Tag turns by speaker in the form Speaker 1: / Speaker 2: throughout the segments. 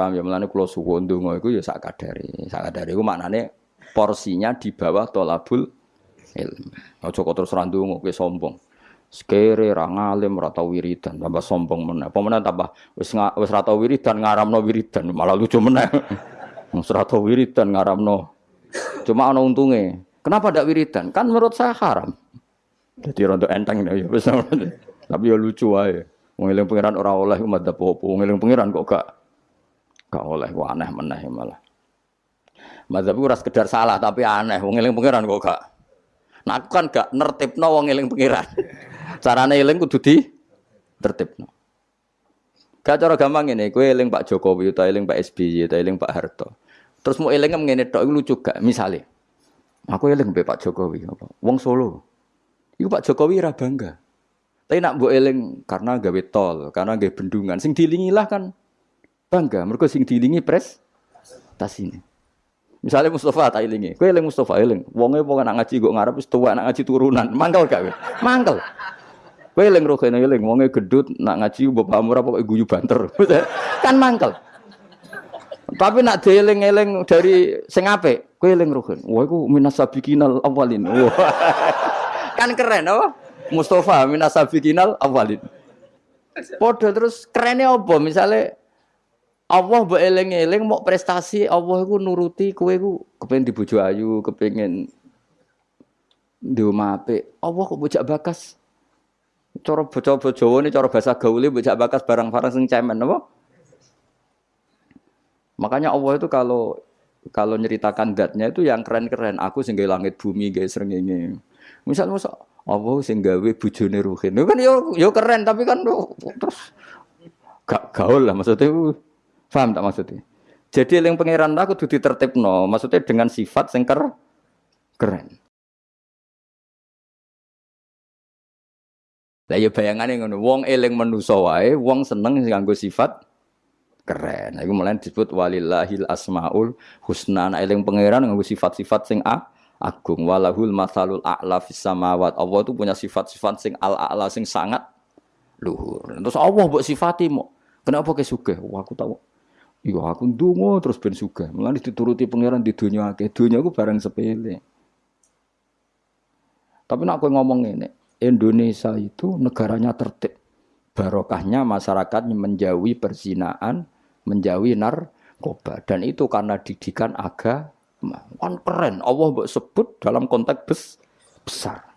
Speaker 1: Paham ya mulane kula suwun donga iku ya sak kadare. Sak kadare iku maknane porsinya di bawah tolabul ilmu. Aja kok terus ra ndonga kowe sombong. Sekere ra ngalim ra tau wiridan, tambah sombong meneh. Apa meneh tambah wis wis ra tau wiridan ngaramno wiridan, malah lucu meneh. Wis ra tau wiridan ngaramno. Cuma ana untunge. Kenapa ndak wiridan? Kan menurut saya haram. Jadi rontok enteng ya wis. Tapi ya lucu ae. Wong eling pangeran ora oleh madzhab apa. Wong eling pangeran kok gak gak oleh kok aneh meneh malah. Madzhab ora sekedar salah tapi aneh. Wong eling pangeran kok gak. Nah aku kan gak nertibno wong eling pangeran. Carane eling kudu di tertibno. Gak cara gampang ini, kowe eling Pak Jokowi utawa eling Pak SBY utawa eling Pak Harto. Terus mau eling ngene tok lucu gak? Misale. Aku eling mbek Pak Jokowi apa? Wong Solo. Iku Pak Jokowi ra bangga. Tapi nak mbok eling karena gawe tol, karena gawe bendungan, sing dilingi lah kan bangga. Mereka sing dilingi pres tas ini. Misalnya Mustafa tak ilingi, kowe eling Mustafa eling, wonge wong nak ngaji kok ngarep wis tuwa nak ngaji turunan, mangkel gak kowe? Mangkel. Kowe eling rohene eling, wonge gedut nak ngaji bapakmu ora pokoke guyu banter. kan mangkel. Tapi nak dieling-eling dari sing apik, kowe eling rohen. Wah iku minas sabiqinal awalin. Wah. kan keren apa? Mustafa minas sabiqinal awalin. Podo terus kerennya apa? Misalnya Allah mbok eling-eling mau prestasi Allah iku nuruti kowe iku kepengin dibojo ayu, kepengin di apik. Allah kok bojak bakas. Cara bocah Jawa ini cara bahasa gaule bojak bakas barang-barang sing cemen apa? Makanya Allah itu kalau kalau nyeritakan datnya itu yang keren-keren. Aku sing langit bumi gawe srengenge. Misal masa Allah sing gawe bojone Ruhin. Itu kan yo yo keren tapi kan terus gak gaul lah maksudnya. Paham tak maksudnya? Jadi yang pangeran aku tuh ditertibno, maksudnya dengan sifat sing ker keren. Lah ya bayangane ngono, wong eling manusa wae, wong seneng nganggo sifat keren. Iku mulai disebut walillahil asmaul husna. Nah, eling pangeran nganggo sifat-sifat sing a agung walahul masalul a'la fis samawat. Allah itu punya sifat-sifat sing al a'la sing sangat luhur. Terus Allah mbok sifati mo. Kenapa ke sugih? Wah, aku tahu. Iya aku ndonga terus ben sugih. Mulane dituruti pangeran di dunia akeh. Dunia aku barang sepele. Tapi nak kowe ngomong ini, Indonesia itu negaranya tertib. Barokahnya masyarakat menjauhi perzinaan, menjauhi narkoba. Dan itu karena didikan agama. Kan keren. Allah sebut dalam konteks bes, besar.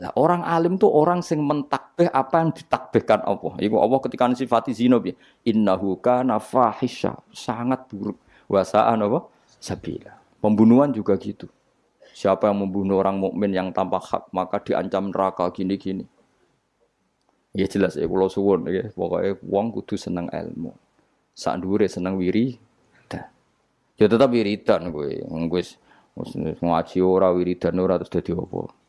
Speaker 1: Nah, orang alim tuh orang sing mentakbih apa yang ditakbihkan Allah. Iku Allah ketika sifati zina bi innahu kana fahisha, sangat buruk. Wasaan apa? Sabila. Pembunuhan juga gitu. Siapa yang membunuh orang mukmin yang tanpa hak maka diancam neraka gini-gini. Ya jelas ya kalau suwun ya pokoknya wong kudu seneng ilmu. Sak dhuwure seneng wiri Ya tetap wiridan kowe. Wis ngaji ora wiridan ora terus dadi apa?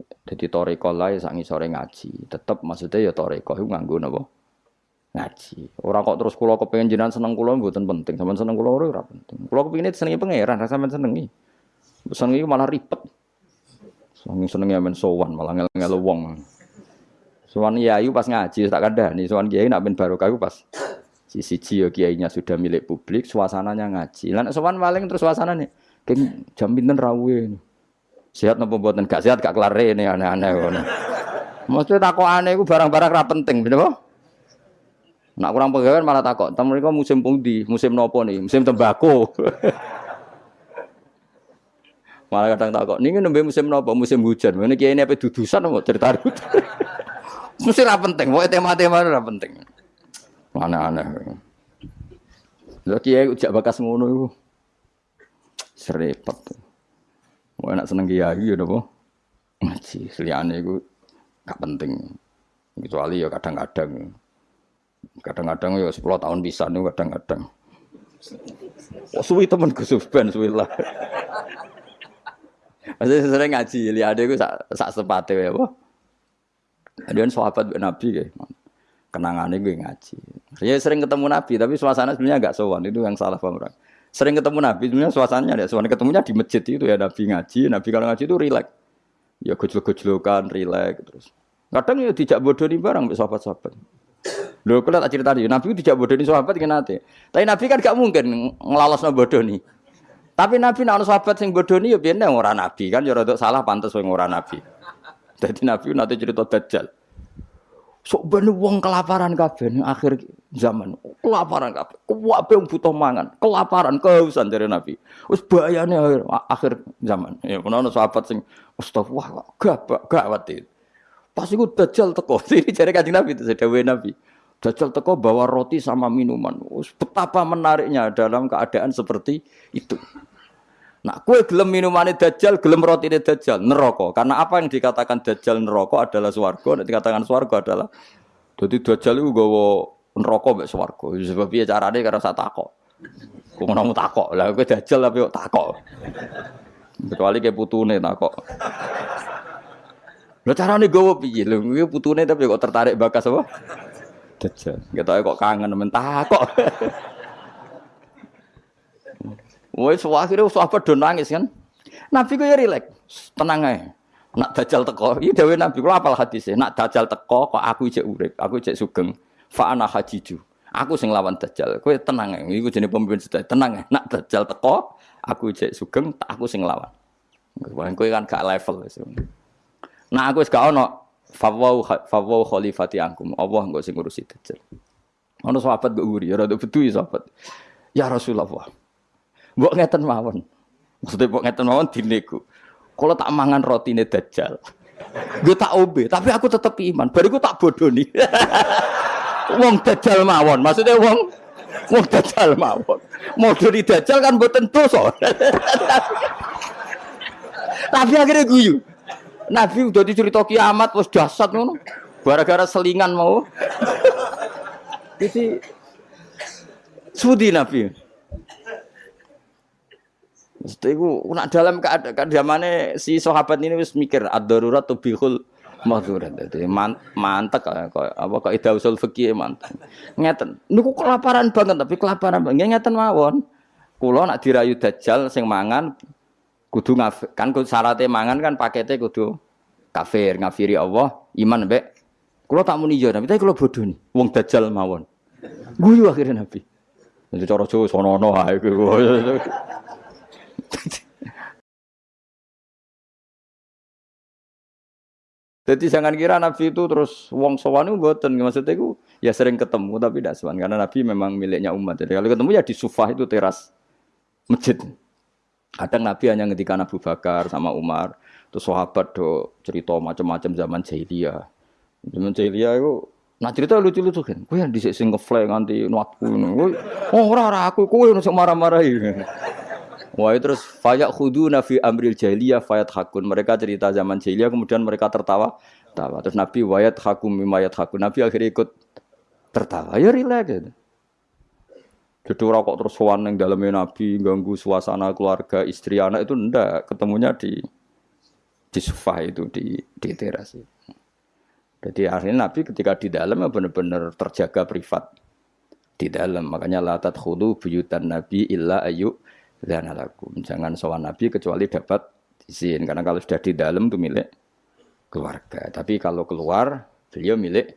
Speaker 1: Jadi toreko lah ya sangi sore ngaji. Tetap maksudnya ya toreko itu nganggu napa? Ngaji. Orang kok terus kulo kepengen jinan seneng kulo mboten penting. Sampeyan seneng kulo ora penting. Kulo kepengin senengi pangeran, rasa sampeyan senengi. Senengi malah ribet. Seneng senengi men sowan malah ngel-ngel wong. Sowan yayu pas ngaji tak nih. Sowan kiai nak ben barokah pas siji ya kiainya sudah milik publik, suasananya ngaji. Lan sowan paling terus suasananya keng jam pinten rawuh. Sehat nopo mboten gak sehat gak kelar ini aneh-aneh ngono. Maksudnya takok aneh iku barang-barang ra penting, bener Nak kurang pegawai malah takok, "Tem mereka musim pundi? Musim nopo nih? Musim tembakau." malah kadang takok, "Niki nembe musim nopo? Musim hujan." Ngene kiai ini apa dudusan mau cerita Mesti ra penting, pokoknya tema-tema ra penting. Aneh-aneh. Lha kiai ujak bakas ngono iku. Serepet. Mau enak seneng kiai ya napa? Ngaji, seliyane iku gak penting. Kecuali ya kadang-kadang. Kadang-kadang ya 10 tahun bisa nih kadang-kadang. Oh, suwi temen Gus Ben suwi lah. Masih sering ngaji, lihat aku sak sak sepate ya, apa? Dia sahabat Nabi kayak kenangannya gue ngaji. Saya sering ketemu Nabi, tapi suasana sebenarnya agak sowan itu yang salah paham sering ketemu Nabi sebenarnya suasananya ada suasana ketemunya di masjid itu ya Nabi ngaji Nabi kalau ngaji itu rileks ya gojlok-gojlokan rileks terus kadang ya tidak bodoh nih barang sahabat-sahabat Lho kula tak cerita Nabi tidak bodoni sahabat kan nate. Tapi Nabi kan gak mungkin nglalosno bodoni. Tapi Nabi ana sahabat sing bodoni ya biyen ora nabi kan ya salah pantes wong ora nabi. Jadi Nabi nate cerita Dajjal. Sok ben wong kelaparan kabeh akhir zaman. Kelaparan kabeh. Kuwabe wong butuh mangan, kelaparan, kehausan dari Nabi. Wis bahayane akhir, akhir zaman. Ya ono sahabat sing astagfirullah gak gawat itu. Pas iku Dajjal teko. Ini jare Kanjeng Nabi itu dawuhe Nabi. Dajjal teko bawa roti sama minuman. Betapa menariknya dalam keadaan seperti itu. Nah, kue gelem minumane dajjal, gelem rotine dajjal, neraka. Karena apa yang dikatakan dajjal neraka adalah swarga, nek dikatakan swarga adalah dadi dajjal iku gawa neraka mek swarga. Sebab piye carane karena sak takok. Kok ngono takok. Lah kowe dajjal tapi kok takok. Kecuali kayak putune takok. Lah carane gawa piye? Lho kuwi putune tapi kok tertarik bakas apa? Dajjal. Ketoke kok kangen men takok. Wes akhirnya sahabat do nangis kan. Nabi ku ya rilek, tenang. Nak dajal teko, iki dawuh Nabi kula apal. Nak dajal teko kok aku ijek urip, aku ijek sugeng. Fa ana hajiju. Aku sing lawan dajal. Kowe tenang ae. Iku jenenge pemimpin sedaya. Tenang. Nak dajal teko, aku ijek sugeng, aku sing lawan. Kowe kan gak level. Nah aku wis gak ono fawau fawau khalifati angkum. Allah engko sing ngurusi dajal. Ono sahabat kok nguri, ya rada bedu sahabat. Ya Rasulullah. Mbok ngeten mawon. Maksudnya mbok ngeten mawon dinego. Kalau tak mangan roti ini dajjal. Gue tak obe, tapi aku tetap iman. Bariku tak bodoh nih. wong dajjal mawon. Maksudnya wong wong dajjal mawon. Mau dari dajjal kan tentu so. tapi akhirnya guyu. Nabi udah dicerita kiamat, was dasar ngono. Gara-gara selingan mau. Jadi sudi Nabi. Mesti iku nak dalam keadaan si sahabat ini wis mikir ad-darurat tubihul mahdurat. Dadi man, mantek kok apa kok ida usul fikih mantek. Ngeten. Niku kelaparan banget tapi kelaparan banget ngeten mawon. Kula nak dirayu dajjal sing mangan kudu ngaf, kan syaratnya mangan kan paketnya kudu kafir, ngafiri Allah, iman mbek. Kula tak muni yo, tapi kula bodoh nih. Wong dajjal mawon. Guyu akhirnya Nabi. Jadi cara Jawa sono-ono ae Jadi jangan kira Nabi itu terus wong sowan itu mboten maksudnya itu ya sering ketemu tapi tidak sowan karena Nabi memang miliknya umat. Jadi kalau ketemu ya di sufah itu teras masjid. Kadang Nabi hanya ketika Abu Bakar sama Umar, terus sahabat do cerita macam-macam zaman jahiliyah. Zaman jahiliyah itu Nah cerita lucu-lucu kan, gue yang disik sing ngefly nganti nuatku oh ora ora aku, gue yang marah-marahi. Wah terus fayak khudu nafi amril jahiliyah fayat hakun. Mereka cerita zaman jahiliyah kemudian mereka tertawa. Tawa. Terus Nabi wayat hakum mimayat hakun. Nabi akhirnya ikut tertawa. Ya rileks gitu. Jadi orang kok terus sowan yang dalamnya Nabi ganggu suasana keluarga istri anak itu ndak ketemunya di di sofa itu di di teras. Jadi akhirnya Nabi ketika di dalam benar-benar terjaga privat di dalam makanya latat khudu buyutan Nabi illa ayu dan lakum. Jangan sowan Nabi kecuali dapat izin. Karena kalau sudah di dalam itu milik keluarga. Tapi kalau keluar, beliau milik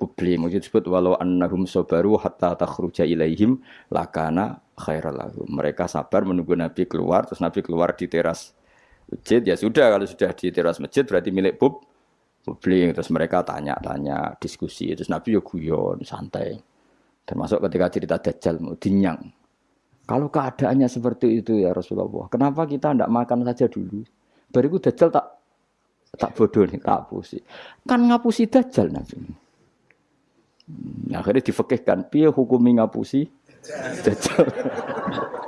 Speaker 1: publik. Mungkin disebut walau annahum sobaru hatta takhruja ilaihim lakana khairal lahum. Mereka sabar menunggu Nabi keluar, terus Nabi keluar di teras masjid. Ya sudah, kalau sudah di teras masjid berarti milik pub publik. Terus mereka tanya-tanya, diskusi. Terus Nabi ya guyon, santai. Termasuk ketika cerita Dajjal, mau dinyang. Kalau keadaannya seperti itu ya Rasulullah, kenapa kita tidak makan saja dulu? Bariku dajjal tak tak bodoh nih, tak pusi. Kan ngapusi dajjal nanti. Hmm, akhirnya difekihkan, piye hukumi ngapusi dajjal.